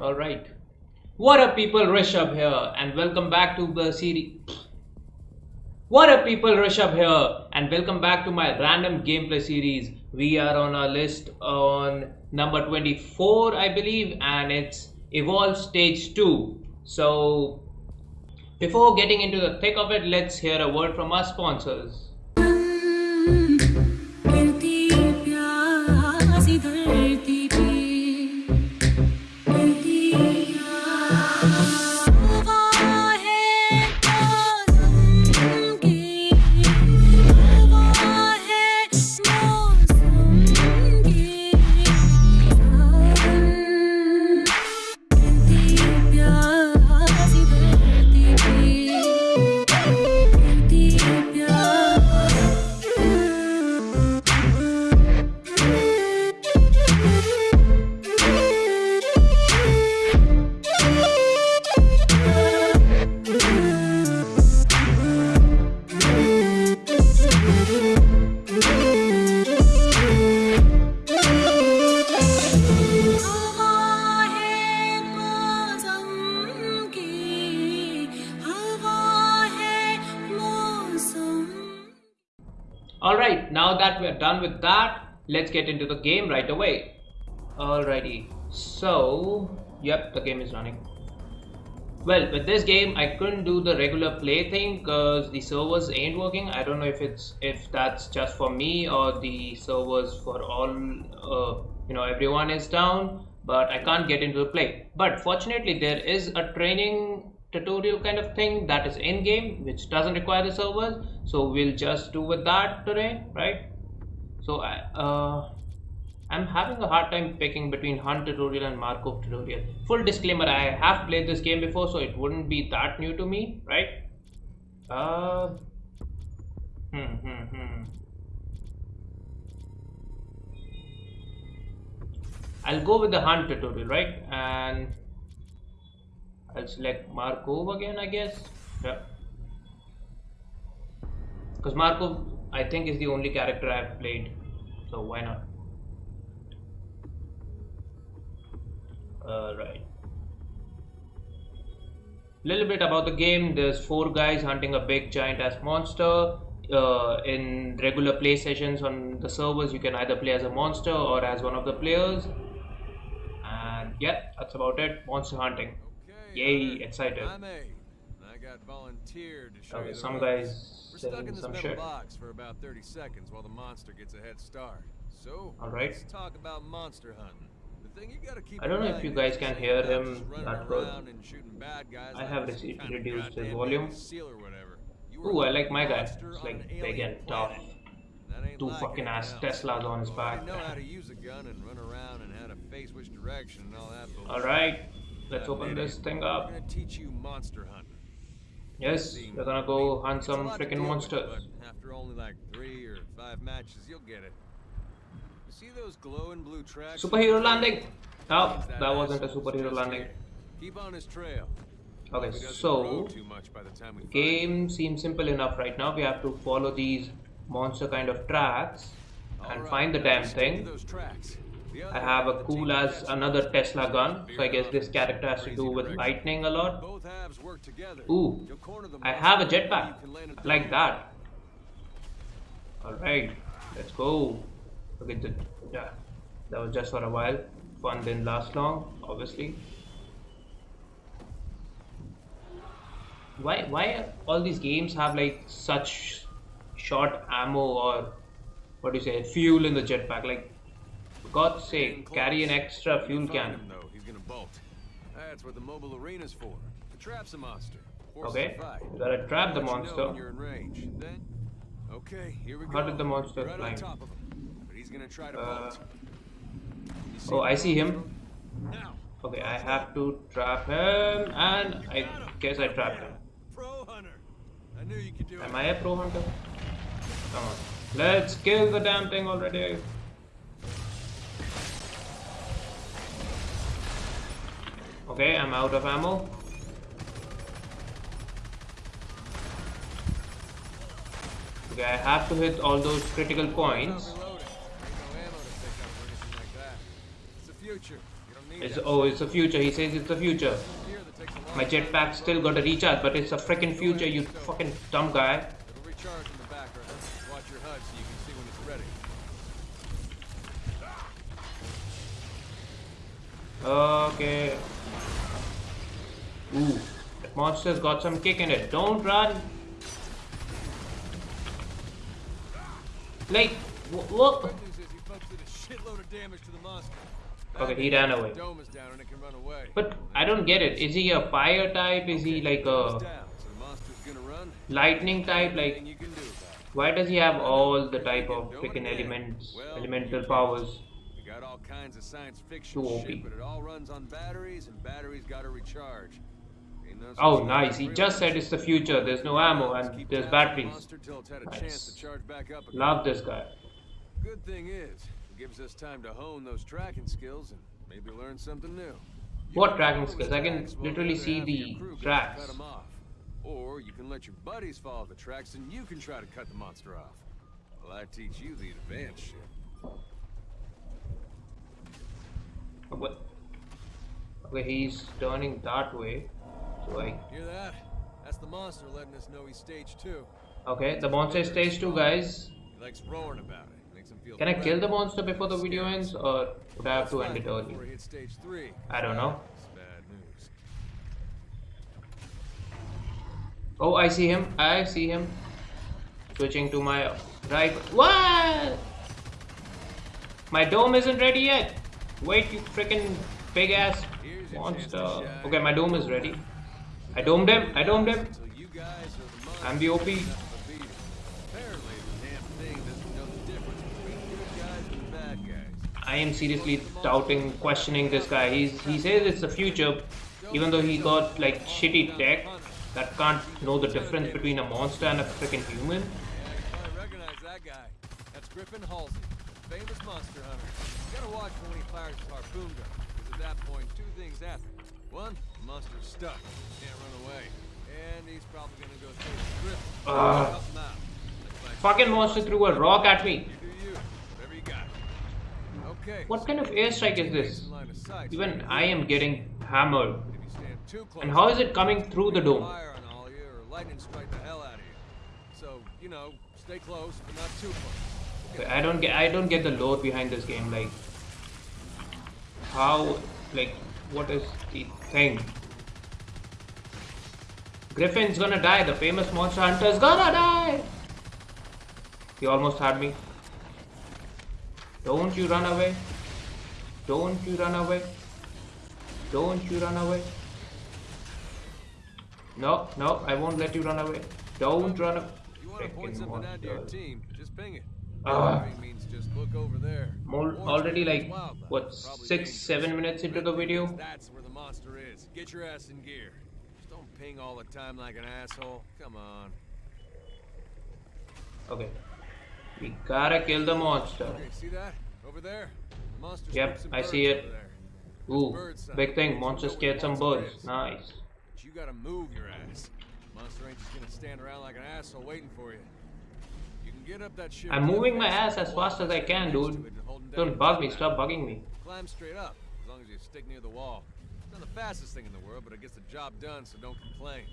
All right. What up, people? Rishabh here, and welcome back to the series. What up, people? Rishabh here, and welcome back to my random gameplay series. We are on our list on number 24, I believe, and it's Evolve Stage 2. So, before getting into the thick of it, let's hear a word from our sponsors. Alright, now that we're done with that, let's get into the game right away. Alrighty, so, yep, the game is running. Well, with this game, I couldn't do the regular play thing because the servers ain't working. I don't know if it's if that's just for me or the servers for all, uh, you know, everyone is down. But I can't get into the play. But fortunately, there is a training tutorial kind of thing that is in game, which doesn't require the servers. So we'll just do with that today, right? So I, uh, I'm having a hard time picking between Hunt tutorial and Markov tutorial. Full disclaimer, I have played this game before, so it wouldn't be that new to me, right? Uh, hmm, hmm, hmm. I'll go with the Hunt tutorial, right? And I'll select Markov again, I guess. Yeah. Because Markov, I think, is the only character I've played, so why not? Uh, right. Little bit about the game. There's four guys hunting a big giant ass monster. Uh, in regular play sessions on the servers, you can either play as a monster or as one of the players. And yeah, that's about it. Monster hunting. Okay, Yay, excited. I'm A. and I got volunteered to show Okay, some guys stuck in this metal shit. box for about 30 seconds while the monster gets a head start. So, All right. let's talk about monster hunting. The thing you gotta keep I don't know if you guys can hear him that good. and shooting bad guys I have reduced his volume. Ooh, I like my guy. It's like big and tough. planet. That ain't Two fucking ass. Teslas on his back. know how to use a gun and run around and how to face which direction and all that bullshit. Alright, let's open this thing up. gonna teach you monster hunting. Yes, we're gonna go hunt some freaking monsters. after only like three or five matches, you'll get it. You see those glowing blue tracks? Superhero landing! Oh, that wasn't a superhero landing. Keep on his trail. Okay, Hope he doesn't so too much by the time we find game seems simple enough right now. We have to follow these monster kind of tracks and find the damn thing. those tracks. The I have a half of the cool as another Tesla gun, so I guess this character has to do with lightning a lot. Halves work together. Ooh, You'll corner the I have a jetpack. you can land a Like that. Alright, let's go. Okay, the, yeah, that was just for a while. Fun didn't last long, obviously. Why, why all these games have like such short ammo or what do you say, fuel in the jetpack? Like, for God's sake, carry an extra fuel can. him, though. He's gonna bolt. That's what the mobile arena's for. To trap some monster. Okay, the fight. you gotta trap the Let you know monster. when you're in range. Then, okay, here we go. How did the monster right climb? on top of him. But he's gonna try to Uh, Oh, I see him. Now. Okay, I have to trap him, and I guess I trapped him. Pro hunter. I knew you could do Am it. I a pro hunter? Come on. Let's kill the damn thing already. Okay, I'm out of ammo. Okay, I have to hit all those critical points. It's oh, it's the future. He says it's the future. My jetpack still got a recharge, but it's a freaking future, you fucking dumb guy. Okay. Ooh, that monster's got some kick in it. Don't run. Like, wh- what? Good news is you folks did a shitload of damage to the monster. Okay, Bad he news ran is away. The dome is down and it can run away. But I don't get it. Is he a fire type? Is he like a down, so the monster's gonna run. lightning type? Like, you can do about it. why does he have all the type of freaking elements, elemental powers? Got all kinds of science fiction Too OP. shit, but it all runs on batteries, and batteries gotta recharge. Ain't no such Oh, nice. He just said it's the future. There's no ammo and there's batteries. monster till it's had a Nice. chance to charge back up again. Love this guy. Good thing is, it gives us time to hone those tracking skills and maybe learn something new. What tracking skills? I can literally see half of your the crew gets to tracks. cut 'em off. Or you can let your buddies follow the tracks and you can try to cut the monster off. Well, I teach you the advanced shit. What? Okay, he's turning that way. I. Hear that? That's the monster letting us know he's stage two. Okay, the monster is stage 2, guys. He likes roaring about it. Makes him feel Can I kill the monster before the video ends? Or would I have to end it early? Before he hits stage three. I don't know. It's bad news. Oh, I see him. I see him. Switching to my right. What? My dome isn't ready yet. Wait, you freaking big ass Here's your chance to monster. Okay, my dome is ready. I domed him. I domed him. Until you guys are the monster I'm the OP. enough to beat him. Apparently, the damn thing doesn't know the difference between good guys and bad guys. I am seriously doubting, questioning this guy. He's he says it's the future, even though he got like shitty tech that can't know the difference between a monster and a freaking human. Probably recognize that guy. That's Griffin Halsey, the famous monster hunter. You gotta watch for when he fires his harpoon gun, because at that point, two things happen. One, monster's stuck, can't run away, and he's probably gonna go to Griffin. Ah. Help him out. That's my Fucking monster threw a rock at me. You do you. Whatever you got. Okay. What kind of airstrike is this? In line of sight, so Even I am getting hammered. If you stand too close, And how is it coming through the dome? Fire on all you, or lightning strike the hell out of you. So you know, stay close, but not too close. I don't get I don't get the lore behind this game. Like how like what is the thing? Griffin's gonna die. The famous monster hunter's gonna die. He almost had me. Don't you run away. Don't you run away. Don't you run away. No, no, I won't let you run away. Don't run away. You want to point something out to your team, just ping it. Uh, Moving means just look over there. More, already like what six seven minutes into the video That's where the monster is. Get your ass in gear. Just don't ping all the time like an asshole. Come on. okay we gotta kill the monster Okay, see that? Over there? The monster's Yep, I see it. ooh big thing monster scared some birds nice But you gotta move your ass. Monster ain't just gonna stand around like an asshole waiting for you. You can get up that shit. I'm moving my ass as fast as I can dude it and hold 'em down don't bug me stop bugging me Climb straight up, as long as you stick near the wall. It's not the fastest thing in the world, but it gets the job done, so don't complain.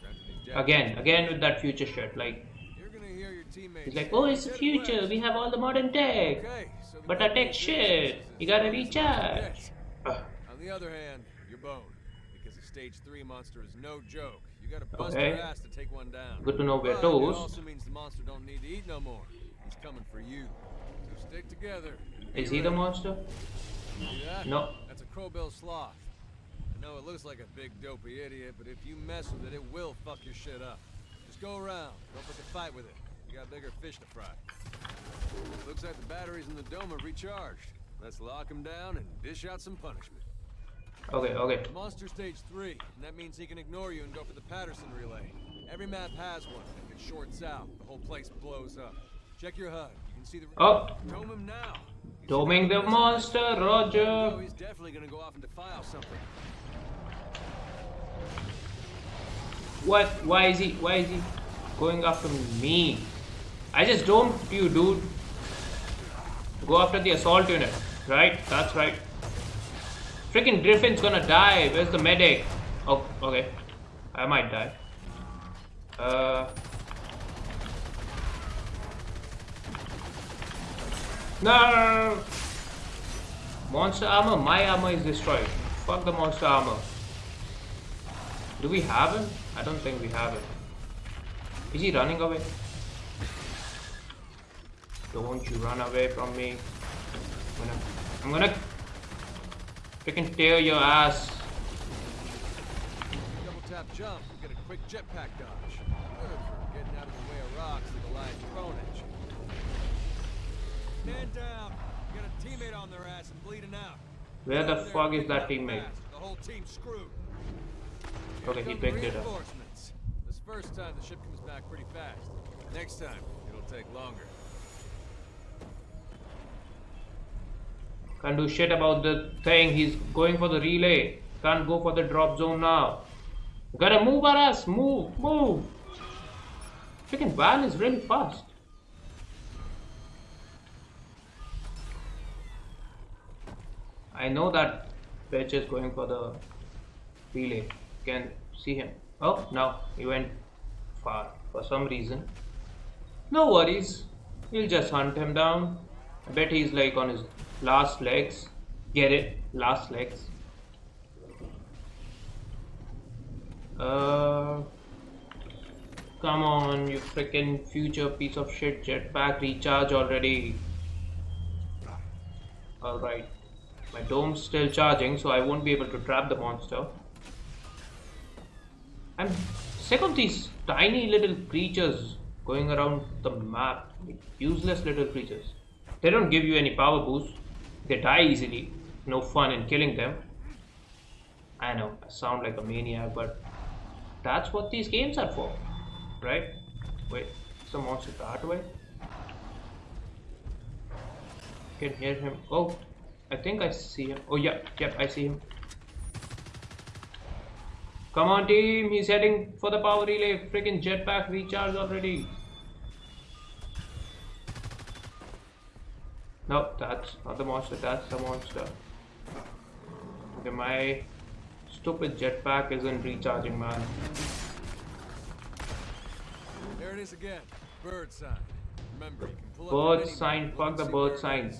Granted, these jackets- again again with that future shit like You're gonna hear your teammates. he's like oh it's the future we have all the modern tech Okay, so but our tech shit you gotta recharge On the other hand, you're boned. Because a stage three monster is no joke. You gotta bust Okay. ass to take one down. Good to know we're But also means the monster don't need to eat no more. He's coming for you. So stick together. is he the monster? No. That's a crowbill sloth. I know it looks like a big dopey idiot, but if you mess with it, it will fuck your shit up. Just go around. Don't pick a fight with it. You got bigger fish to fry. Looks like the batteries in the dome are recharged. Let's lock him down and dish out some punishment. Okay okay Monster stage three, and that means he can ignore you and go for the Patterson relay. Every map has one. If it shorts out, the whole place blows up. Check your HUD. You can see the. oh Dome him now. See doming the monster Oh, roger he's definitely gonna go off and defile something. What? Why is he? Why is he going after me? I just domed you, dude. Go after the assault unit. Right? That's right. Freaking Griffin's gonna die. Where's the medic? Oh, okay. I might die. Uh. No! Monster armor? My armor is destroyed. Fuck the monster armor. Do we have him? I don't think we have him. Is he running away? Don't you run away from me. I'm gonna, I'm gonna freaking tear your ass. Double tap jump, get a quick jetpack dodge. Good for getting out of the way of rocks that the lion's thrown at you. Man down. You got a teammate on their ass and bleeding out. Where the fuck is that teammate? The whole team's screwed. Okay, he picked it up. This first time the ship comes back pretty fast. Next time, it'll take longer. Can't do shit about the thing. He's going for the relay. Can't go for the drop zone now. Gotta move our ass. Move, move. Freaking van is really fast. I know that bitch is going for the relay. Can see him. Oh, no. He went far for some reason. No worries. We'll just hunt him down. I bet he's like on his last legs. Get it? Last legs. Uh, come on, you freaking future piece of shit jetpack recharge already. Alright. My dome's still charging, so I won't be able to trap the monster. I'm sick of these tiny little creatures going around the map. like Useless little creatures. They don't give you any power boost. They die easily. No fun in killing them. I know, I sound like a maniac, but that's what these games are for. Right? Wait, the monster that way? Can hear him. Oh, I think I see him. Oh, yeah, yep, I see him. Come on, team. He's heading for the power relay. Freaking jetpack recharge already. No, that's not the monster. That's the monster. Okay, my stupid jetpack isn't recharging, man. There it is again. Bird sign. Remember, you can pull Bird the sign, fuck the bird sign.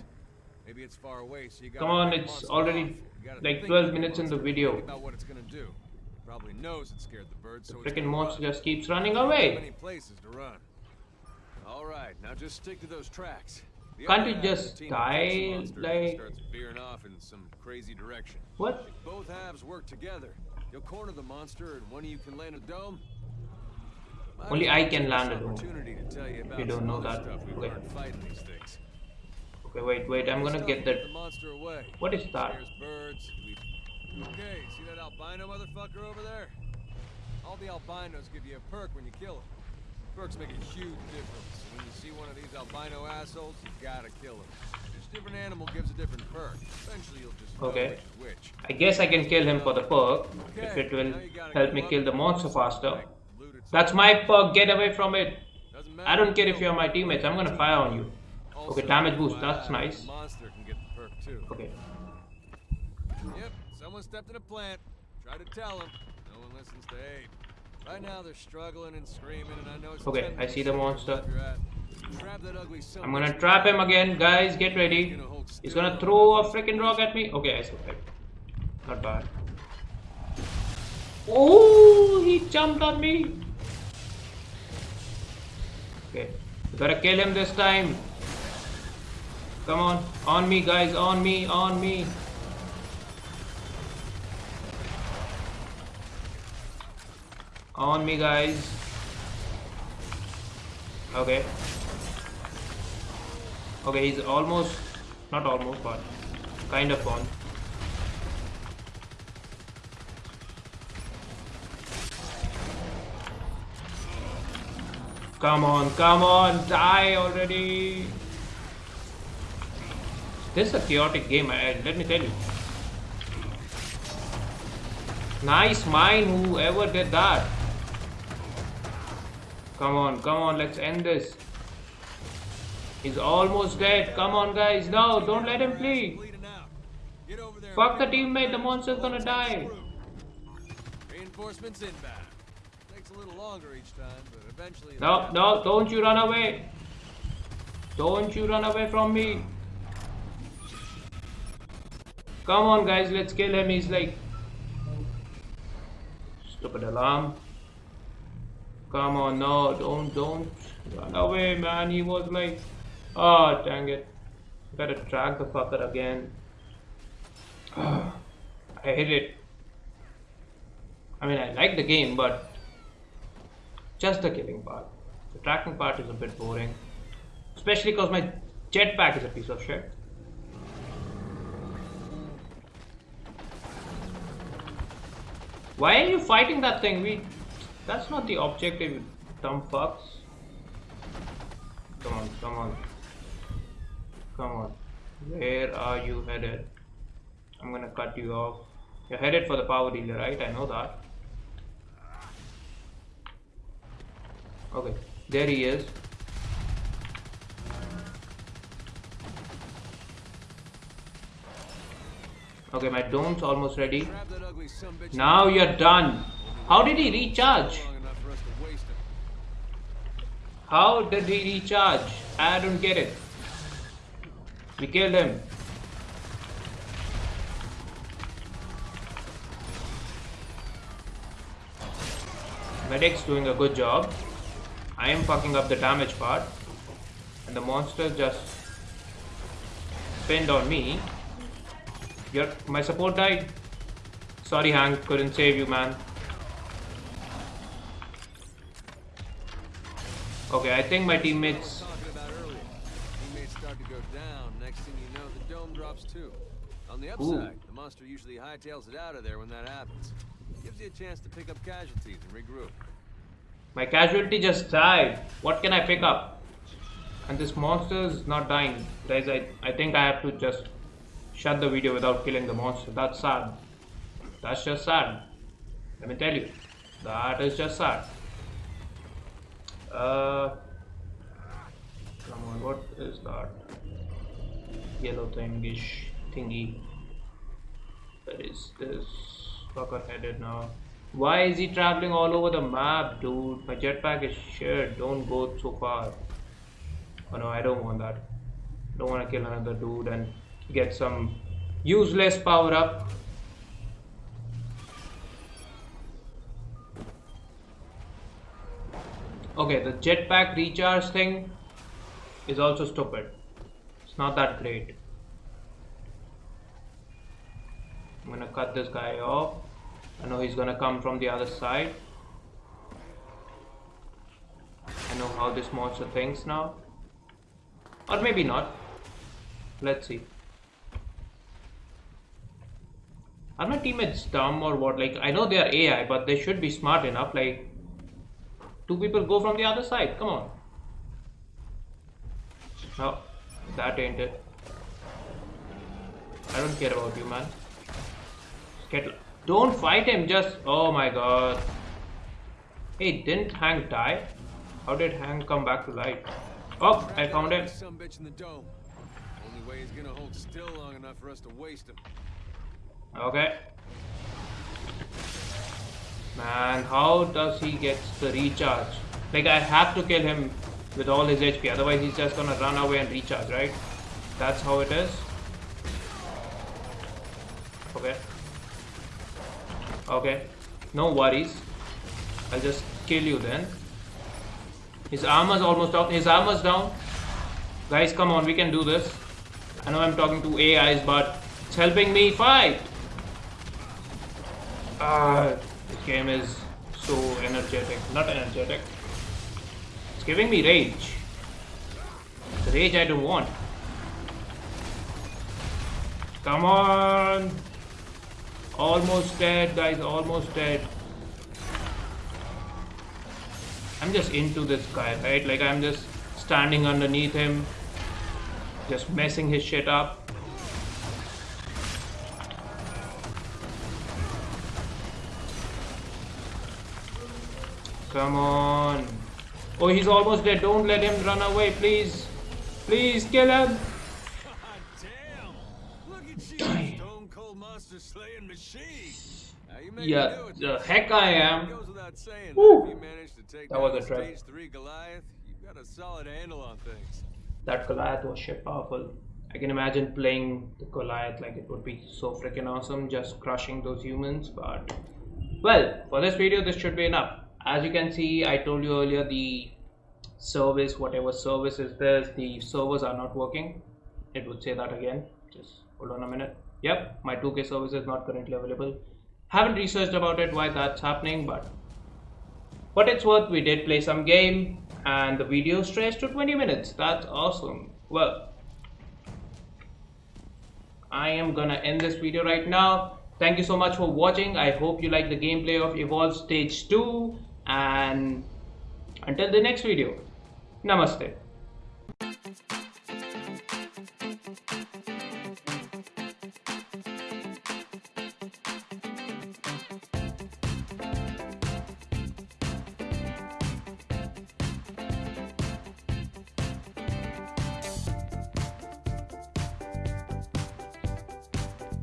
Maybe it's far away, so you Come on, it's already off. You gotta like 12 minutes in the video. about what it's gonna do. Probably knows it scared the bird, so it's Freaking monster just keeps running away. many places to run. All right, now just stick to those tracks. Can't you half of the just team will face the die, and like- off in some crazy direction. What? If both halves work together, you'll corner the monster, and one of you can land a dome. Only I can land a dome. tell you don't know that. We've Okay. learned fighting these things. Okay, wait, wait. I'm gonna get that. The monster away. What is that? Scares birds. We... Okay, see that albino motherfucker over there? All the albinos give you a perk when you kill them. Perks make a huge difference. When you see one of these albino assholes, you gotta kill him. Each different animal gives a different perk. Eventually, you'll just Okay. which. I guess I can kill him for the perk if it will now you gotta help me kill the monster faster. That's my perk. Get away from it. I don't care if you're my teammates. I'm gonna fire on you. Okay, damage boost. That's nice. Monster can get the perk too. Okay. Yep, someone stepped in a plant. Try to tell him. No one listens to Abe. Right now they're struggling and screaming, and I know it's Okay, I see the monster. you're at. Trap that ugly I'm gonna trap him again, guys. Get ready. He's gonna throw a freaking rock at me. Okay, I survived. Not bad. Oh, he jumped on me. Okay, we gotta kill him this time. Come on, on me, guys, on me, on me. On me, guys. Okay. Okay, he's almost, not almost, but kind of on. Come on, come on, die already. This is a chaotic game, I, let me tell you. Nice mine, whoever did that. Come on, come on, let's end this. He's almost dead. Come on, guys. No, don't let him flee. Bleeding out. Get over there Fuck the teammate, the monster's gonna die. Reinforcements inbound. Takes a little longer each time, but eventually. No, no, don't you run away. Don't you run away from me. Come on, guys, let's kill him. He's like. Stupid alarm. Come on, no, don't, don't run away, man. He was like. Oh, ah, dang it. Better track the fucker again. I hate it. I mean, I like the game, but just the killing part. The tracking part is a bit boring. Especially because my jetpack is a piece of shit. Why are you fighting that thing? We that's not the objective, you dumb fucks. Come on, come on. Come on. Where are you headed? I'm gonna cut you off. You're headed for the power relay, right? I know that. Okay, there he is. Okay, my dome's almost ready. Grab that ugly sumbitch Now you're done. How did he recharge? How did he recharge? I don't get it. We killed him. Medic's doing a good job. I am fucking up the damage part. And the monster just pinned on me. Your my support died. Sorry Hank, couldn't save you man. Okay, I think my teammates Talking about earlier. Teammates start to go down. Next thing you know, the dome drops too. On the upside, the monster usually hightails it out of there when that happens. Gives you a chance to pick up casualties and regroup. My casualty just died. What can I pick up? And this monster is not dying. Guys, I, I think I have to just shut the video without killing the monster. That's sad. That's just sad. Let me tell you. That is just sad. Uh, come on, what is that? Yellow thingish thingy. Where is this fucker headed now? Why is he traveling all over the map, dude? My jetpack is shit. Don't go so far. Oh no, I don't want that. Don't want to kill another dude and get some useless power up. Okay, the jetpack recharge thing is also stupid. It's not that great. I'm gonna cut this guy off. I know he's gonna come from the other side. I know how this monster thinks now. Or maybe not. Let's see. Are my teammates dumb or what? Like, I know they are AI, but they should be smart enough. Like, two people go from the other side. Come on. No, that ain't it. I don't care about you, man. Get, don't fight him, just. Oh my god. Hey, didn't Hank die? How did Hank come back to life? Oh, I found him. Some bitch in the dome. Only way he's gonna hold still long enough for us to waste him. Okay. Man, how does he get the recharge? Like, I have to kill him with all his HP, otherwise he's just gonna run away and recharge, right? That's how it is. Okay. Okay. No worries. I'll just kill you then. His armor's almost down. His armor's down. Guys, come on, we can do this. I know I'm talking to AIs, but it's helping me fight. Ah, this game is so energetic. Not energetic. It's giving me rage. The rage I don't want. Come on. Almost dead, guys. Almost dead. I'm just into this guy, right? Like I'm just standing underneath him, just messing his shit up. Come on. Oh, he's almost dead. Don't let him run away, please. Please kill him. God damn! Look at you, Die. Stone Cold slaying machine. Now, you may Yeah, be new at the heck I am. Woo. that you manage to take That was a trap. stage three Goliath, you've got a solid handle on things. That Goliath was shit powerful. I can imagine playing the Goliath like it would be so freaking awesome, just crushing those humans. But well, for this video, this should be enough. As you can see, I told you earlier the service, whatever service is this, the servers are not working. It would say that again. Just hold on a minute. Yep, my 2K service is not currently available. Haven't researched about it why that's happening, but what it's worth, we did play some game and the video stretched to 20 minutes. That's awesome. Well, I am gonna end this video right now. Thank you so much for watching. I hope you like the gameplay of Evolve Stage 2 and until the next video, Namaste.